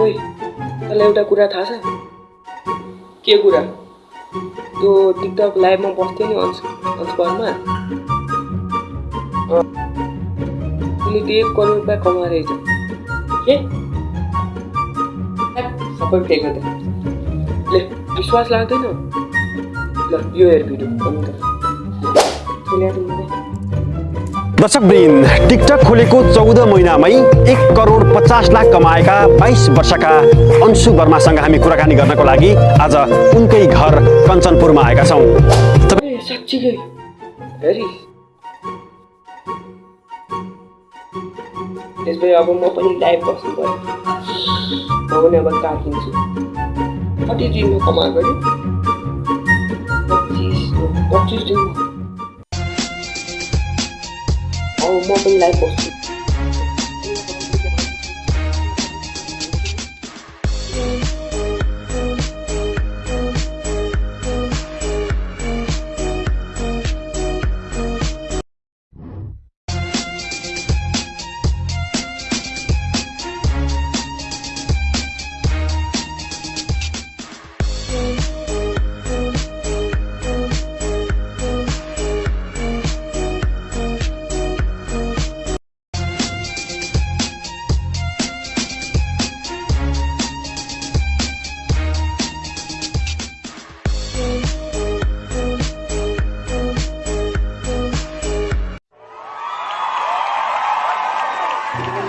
ओइ तँलाई एउटा कुरा थाहा छ? के कुरा? त्यो टिकटक लाइभमा बस्थ्यो नि अंश अंशमा उसले त एक करोड रुपियाँ कमाएर के? सबै फेक त। ले विश्वास लाग्दैन? ल यो हेर भिडियो दर्शकवृन्द टिकटक खोलेको चौध महिनामै एक करोड पचास लाख कमाएका बाइस वर्षका अंशु वर्मासँग हामी कुराकानी गर्नको लागि आज उनकै घर कञ्चनपुरमा आएका छौँ। पच्चिस दिनमा। अब म पनि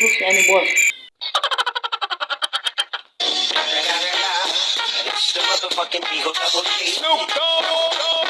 through Sandy Boy. Snoop Dogg!